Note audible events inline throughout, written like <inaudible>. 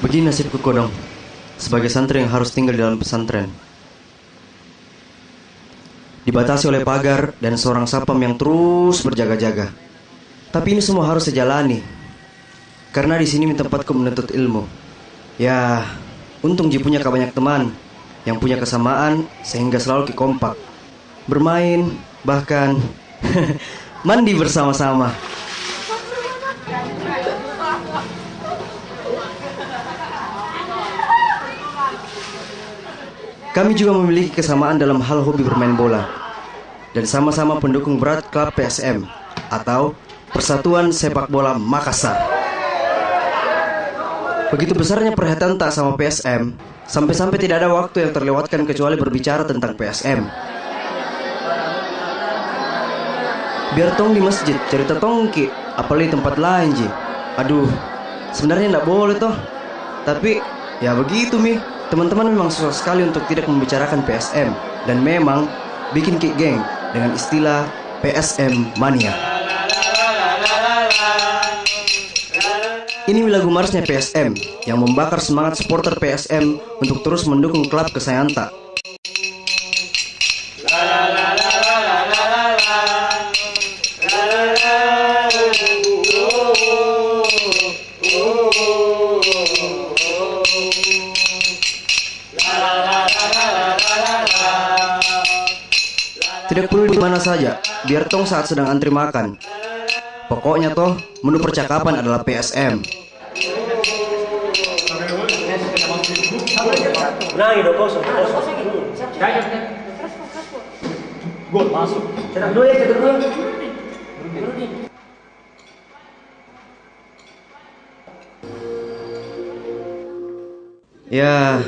Begini nasibku kodong. Sebagai santri yang harus tinggal di dalam pesantren. Dibatasi oleh pagar dan seorang sapam yang terus berjaga-jaga. Tapi ini semua harus sejalani Karena di sini tempatku menuntut ilmu. Ya, untung Ji punya banyak teman Yang punya kesamaan sehingga selalu kompak Bermain, bahkan <laughs> mandi bersama-sama Kami juga memiliki kesamaan dalam hal hobi bermain bola dan sama-sama pendukung berat klub PSM atau Persatuan Sepak Bola Makassar. Begitu besarnya perhatian tak sama PSM, sampai-sampai tidak ada waktu yang terlewatkan kecuali berbicara tentang PSM. Biar tong di masjid cerita tongki, apalagi tempat lain ji. Aduh, sebenarnya tidak boleh toh. Tapi ya begitu mi. Teman-teman memang susah sekali untuk tidak membicarakan PSM dan memang bikin kick geng dengan istilah PSM mania. Ini lagu marsnya PSM yang membakar semangat supporter PSM untuk terus mendukung klub kesayangan tak. Tidak perlu di mana saja, biar tong saat sedang antri makan. Pokoknya toh, menu percakapan adalah PSM. Nah, itu kosong, kosong. Gol masuk. Cetak dua ya, cetak dua. Ya,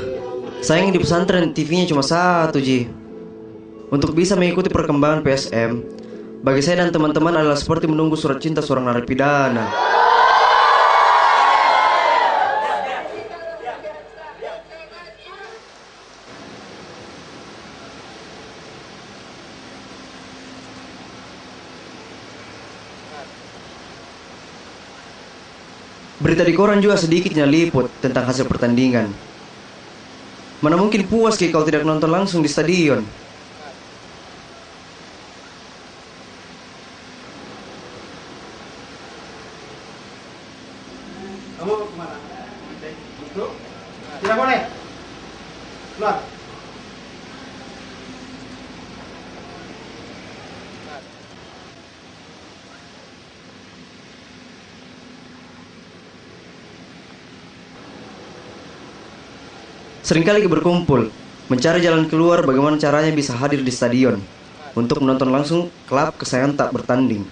sayang di pesantren TV-nya cuma satu, Ji. Untuk bisa mengikuti perkembangan PSM, bagi saya dan teman-teman adalah seperti menunggu surat cinta seorang narapidana. Berita di koran juga sedikitnya liput tentang hasil pertandingan. Mana mungkin puas kalau tidak nonton langsung di stadion. Kamu ke mana? Tidak boleh. Keluar. Seringkali berkumpul, mencari jalan keluar bagaimana caranya bisa hadir di stadion untuk menonton langsung klub kesayangan tak bertanding.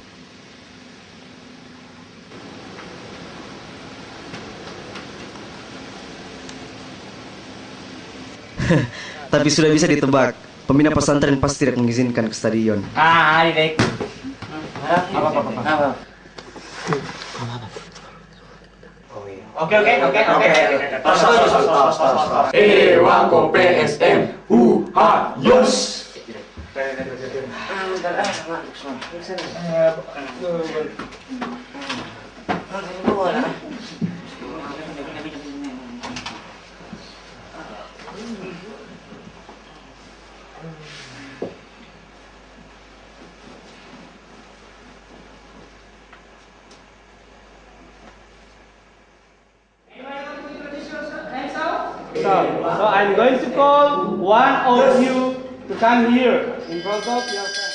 <laughs> Tapi sudah bisa ditebak, pembina pesantren pasti tidak mengizinkan ke stadion. Ah, ini dek. Apa, apa, apa, apa. Oke, oke, oke, oke. Pas, pas, pas, pas, pas, pas. Ewango PSM Uha Yos So, so I'm going to call one of you to come here in front of your friend.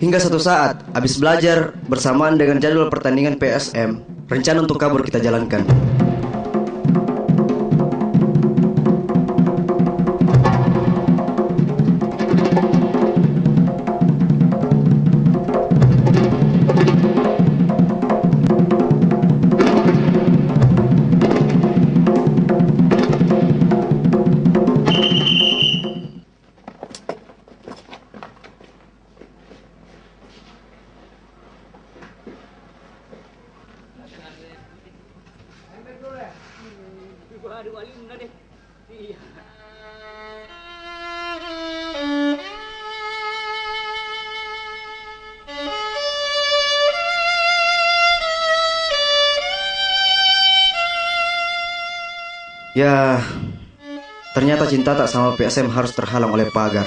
Hingga satu saat, habis belajar bersamaan dengan jadwal pertandingan PSM, rencana untuk kabur kita jalankan. Iya. Ya, ternyata cinta tak sama PSM harus terhalang oleh pagar.